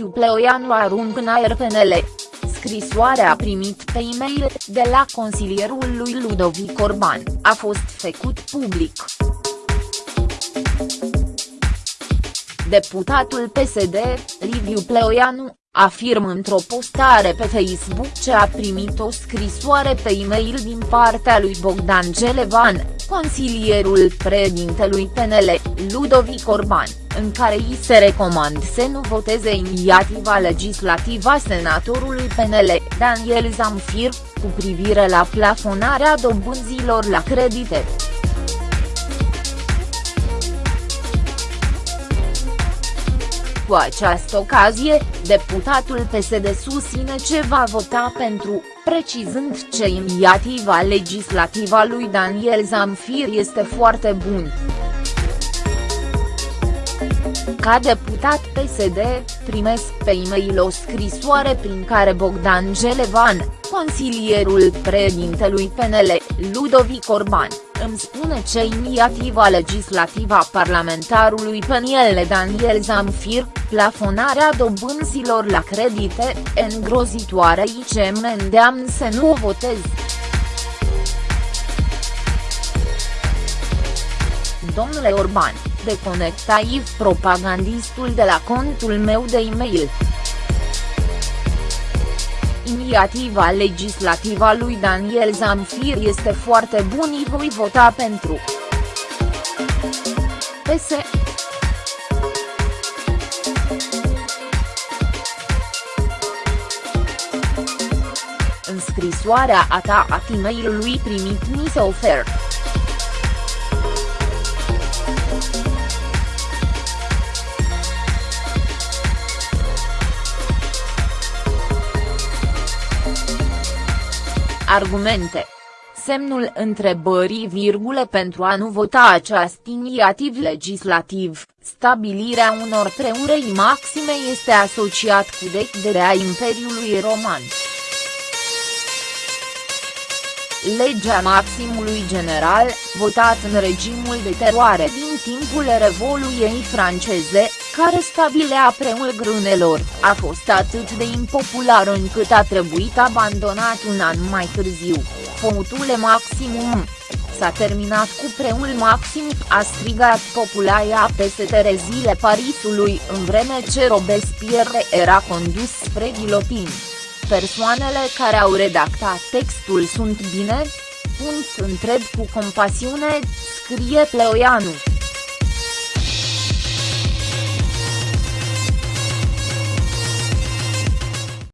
Pleoianu arunc în aer PNL. Scrisoarea a primit pe e-mail, de la consilierul lui Ludovic Orban, a fost făcut public. Deputatul PSD, Liviu Pleoianu, afirmă într-o postare pe Facebook ce a primit o scrisoare pe e-mail din partea lui Bogdan Gelevan, consilierul președintelui PNL, Ludovic Orban, în care îi se recomand să nu voteze inițiativa legislativă a senatorului PNL, Daniel Zamfir, cu privire la plafonarea dobânzilor la credite. Cu această ocazie, deputatul PSD susține ce va vota pentru, precizând ce inițiativa legislativă a lui Daniel Zamfir este foarte bun. Ca deputat PSD, primesc pe e-mail o scrisoare prin care Bogdan Gelevan, consilierul președintelui PNL, Ludovic Orban, îmi spune ce inițiativa legislativă a parlamentarului PNL Daniel Zamfir, plafonarea dobânzilor la credite, îngrozitoare și ce mă îndeamnă să nu o votez. Domnule Orban, deconectaiv propagandistul de la contul meu de e-mail. Inițiativa legislativă a lui Daniel Zamfir este foarte bună și voi vota pentru. PS. În scrisoarea a ta a e-mailului primit mi se oferă. Argumente. Semnul întrebării virgule pentru a nu vota acest inițiativ legislativ, stabilirea unor preurei maxime este asociat cu decderea Imperiului Roman. Legea maximului general, votat în regimul de teroare din timpul Revoluției franceze, care stabilea preul grânelor, a fost atât de impopular încât a trebuit abandonat un an mai târziu, Foutule maximum. S-a terminat cu preul maxim, a strigat populația peste terezile Parisului în vreme ce Robespierre era condus spre ghilotin. Persoanele care au redactat textul sunt bine? Punct întreb cu compasiune, scrie Pleoianu.